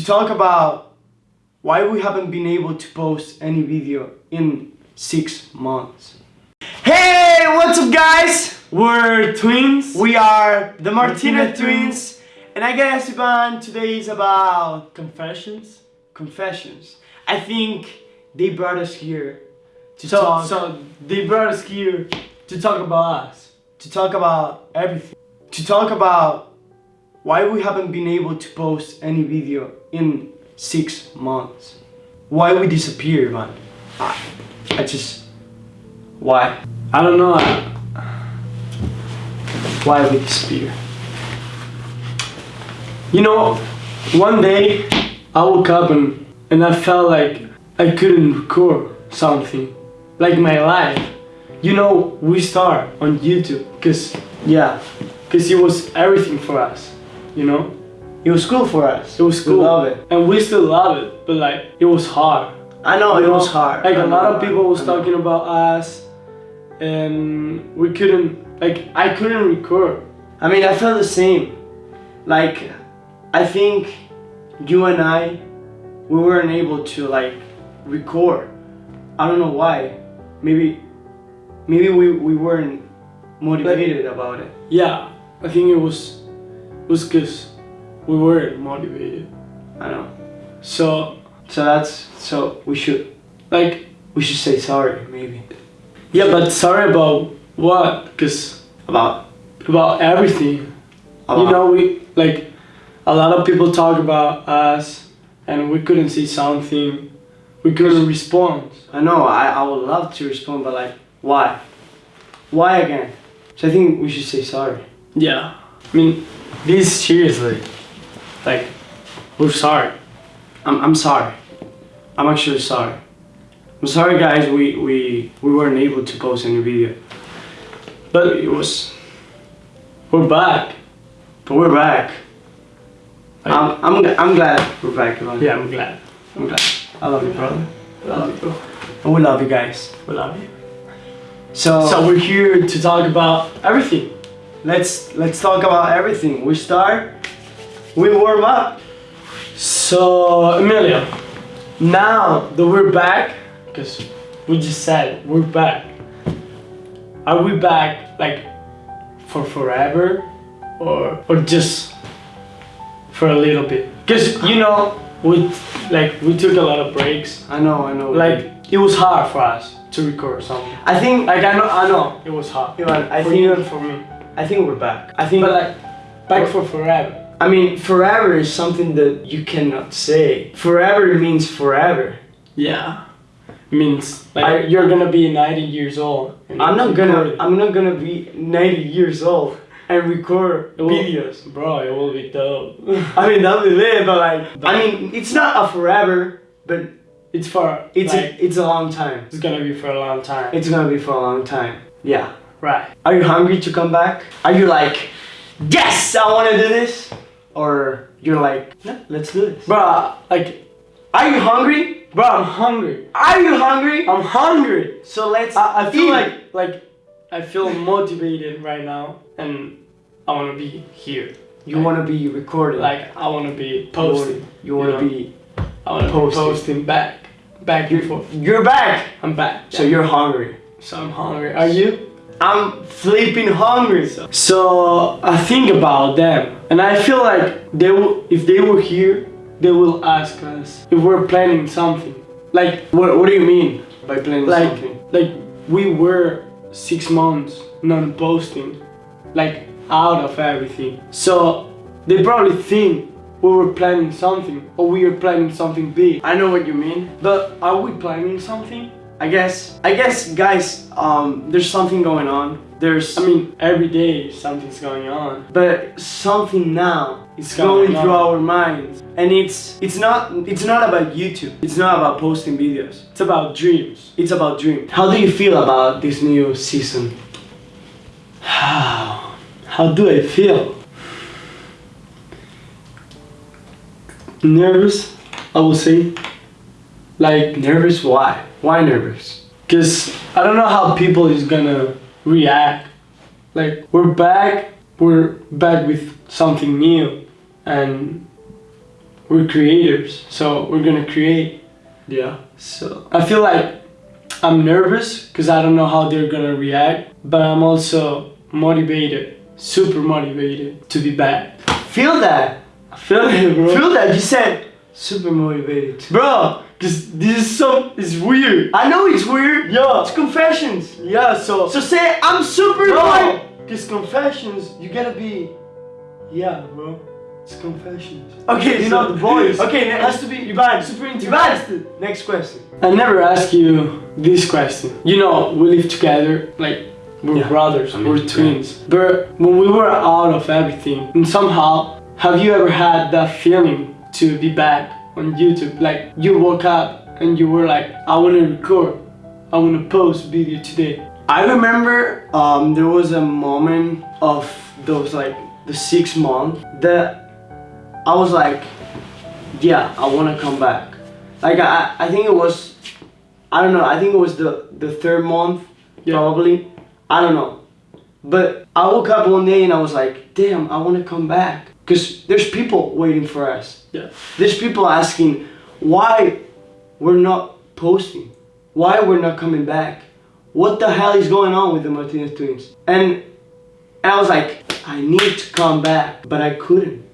to talk about why we haven't been able to post any video in six months. Hey, what's up guys? We're twins. We are the Martinez Martinez twins and I guess Ivan today is about confessions. confessions. I think they brought us here to So, talk so they brought us here to talk about us. to talk about everything. To talk about why we haven't been able to post any video in six months. Why we disappear, man. I, I just why? I don't know. Why we disappear? You know, one day I woke up and and I felt like I couldn't record something, like my life. You know, we start on YouTube because Yeah, because it was everything for us. You know, it was cool for us. it was cool. We love it. and we still love it. But like, it was hard. I know You it know, was hard. Like I a know, lot of people was talking about us, and we couldn't. Like I couldn't record. I mean, I felt the same. Like, I think you and I, we weren't able to like record. I don't know why. Maybe, maybe we, we weren't motivated about it. Yeah, I think it was was because we weren't motivated. I know. So So that's so we should like we should say sorry maybe yeah, but sorry about what? Because about about everything. about You know, we like a lot of people talk about us, and we couldn't see something. We couldn't respond. I know I, I would love to respond but like why why again so I think we should say sorry Yeah, I mean, this seriously, like, we're sorry. I'm, I'm sorry I'm actually sorry I'm sorry guys we, we we weren't able to post any video But it was we're back. but we're back I'm, I'm, I'm glad we're back Ivan. yeah, I'm glad. I'm glad I love you brother I love you, bro. and we love you guys We love you. so, So we're here to talk about everything. Let's let's talk about everything we start we warm up So Emilio, now that we're back, because we just said we're back. Are we back like for forever, or or just for a little bit? Because you know we like we took a lot of breaks. I know I know Like it was hard for us to record something. I think Like I know I know it was hard. Ivan, I for think and for me. I think we're back. I think But like back for forever. I mean forever is something that you cannot say. Forever means forever. Yeah. Means like I- you're gonna be 90 years old. I'm not gonna I'm not gonna be 90 years old and record will- videos. Bro, it will be dope. I mean that'll be lit, but like I mean it's not a forever, but it's for it's like, a, it's a long time. it's gonna be for a long time. It's gonna be for a long time. Yeah. Right. Are you hungry to come back? Are you like, yes, I want to do this? Or you're like, no, let's do this. Bro, like, Are you hungry? bro, I'm hungry. Are you hungry? I'm hungry. So let's. I, I feel eat. like like I feel motivated right now, and I wanna be here. you want to be recording. Like I wanna be You posting. You want to be. I wanna posting. be posting back, back and You're, forth. you're back. I'm back. So you're hungry. so I'm hungry. Are you? I'm flipping hungry. So I think about them, and I feel like they will, if they were here, they will ask us if we're planning something. Like, What, what do you mean by planning like, something? like we were six months non-posting, like out of everything. So they probably think we were planning something, or we are planning something big. I know what you mean. But are we planning something? I guess. I guess, guys. Um, there's something going on. There's. I mean, every day something's going on. but something now is It's going going through our minds and it's it's not it's not about youtube it's not about posting videos It's about dreams. it's about dreams how do you feel about this new season How? How do I feel? Nervous, I would say. Like, nervous why why nervous cause I don't know how people is gonna react. Like, we're back, we're back with something new, and we're creators, so we're gonna create. Yeah. So I feel like I'm nervous because I don't know how they're gonna react, but I'm also motivated, super motivated to be back. Feel that. I feel it, bro. Feel that. You said super motivated. bro, because this is so it's weird. I know it's weird. Yeah, It's confessions. yeah. So So say I'm super motivated. Cause confessions, you gotta be. Yeah, bro. It's confessions. Okay, You so know the voice. Okay, it has to be. Ivan, super Ivan. Next question. I never asked you this question. You know, we live together, like we're Yeah. brothers, I mean, we're yeah. twins. But when we were out of everything, and somehow, have you ever had that feeling to be back on YouTube? Like you woke up and you were like, I want to record, I want to post video today. I remember um, there was a moment of those like the six month that I was like, yeah, I want to come back. Like I, I think it was, I don't know. I think it was the the third month Yeah. probably. I don't know. But I woke up one day and I was like, damn, I want to come back because there's people waiting for us. Yeah. There's people asking why we're not posting, why we're not coming back, what the hell is going on with the Martinez twins? And, and I was like, I need to come back, but I couldn't.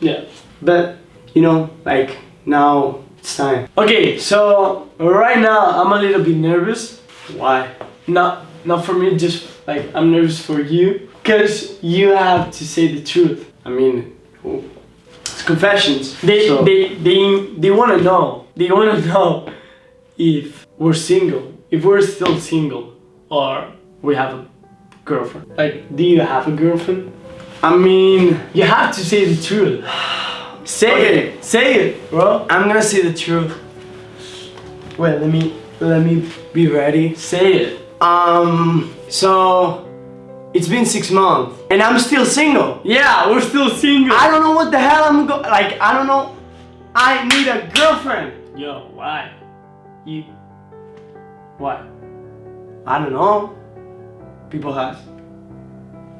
Yeah. But you know, like now it's time. Okay, so right now I'm a little bit nervous. Why? Not not for me, just like I'm nervous for you, cause you have to say the truth. I mean, it's confessions. They so- they they they want to know. They want to know if we're single, if we're still single, or we have a girlfriend. Like, do you have a girlfriend? I mean, You have to say the truth. Say Okay. it. Say it, bro. I'm gonna say the truth. Wait, let me let me be ready. Say it. Um, so it's been six months and I'm still single. Yeah, we're still single. I don't know what the hell I'm go like. I don't know. I need a girlfriend. Yo, why? You. What? I don't know. People have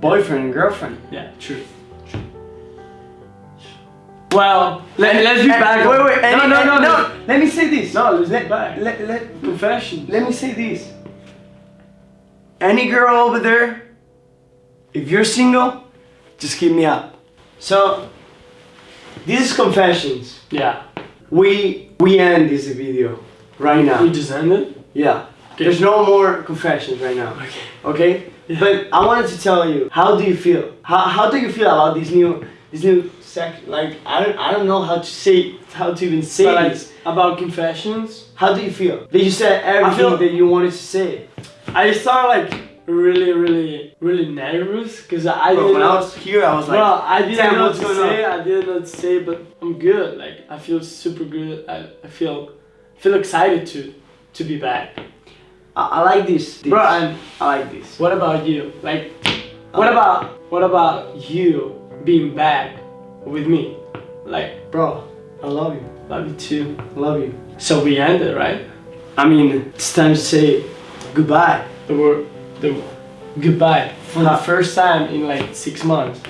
boyfriend and girlfriend. Yeah, true. Well, let, let's be And- back. Wait, wait. no, and- no, and- no, no. no. Let me say this. No, let's let, back. Let, let, Confession. let me say this. Any girl over there, if you're single, just hit me up. So, this is confessions. Yeah. We we end this video right now. We just ended. Yeah. Okay. There's no more confessions right now. Okay. Okay? Yeah. But I wanted to tell you, how do you feel? How, how do you feel about this new this new section? Like I don't I don't know how to say how to even say But like this. about confessions, How do you feel? That you said everything that you wanted to say. I just started like really, really, really nervous because I Bro, when I was here, I was like, well, I didn't "Damn, know what's what to going say. I didn't know what to say, but I'm good. Like I feel super good. I, I feel feel excited to to be back. I, I like this. this. Bro, and I like this. what about you? Like, what Uh, about what about you being back with me? Like, Bro, I love you. love you too. Love you. So we ended, right? I mean, it's time to say goodbye. The word, the goodbye for the first time in like six months.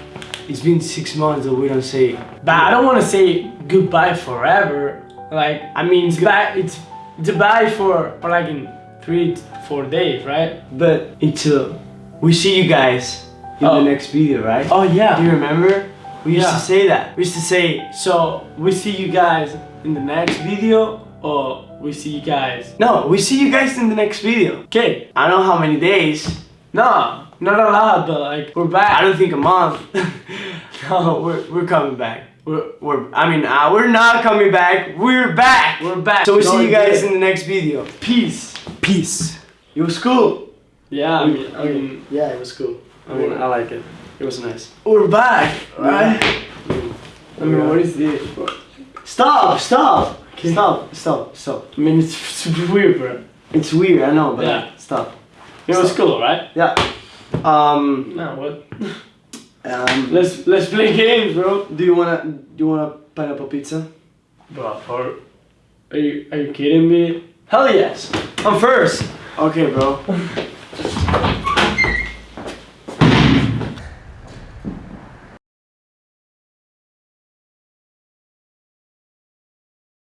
It's been six months that we don't say But I don't want to say goodbye forever. Like, I mean, it's bye. It's it's a bye for for like in three to four days, right? But until we see you guys in Oh. the next video, right? Oh yeah. Do you remember? We used Yeah. to say that. We used to say, So we see you guys in the next video, or we see you guys. no, we see you guys in the next video. Okay. I don't know how many days. No, not a lot, but like we're back. I don't think a month. no, we're, we're coming back. We're, we're I mean, uh, we're not coming back. We're back. we're back. So we No, see you guys yeah. in the next video. peace. Peace. It was cool. Yeah, I mean, I mean, yeah, it was cool. I mean, I like it. It was nice. we're back, right? I mean, what is this? Stop! Stop! Okay. Stop! Stop! Stop! I mean, it's super weird, bro. It's weird, I know, but Yeah. stop. It was cool, right? Yeah. Um. No, what? Um. Let's let's play games, bro. Do you wanna do you wanna pineapple pizza? Bro, for are you are you kidding me? Hell yes. I'm first. Okay, bro.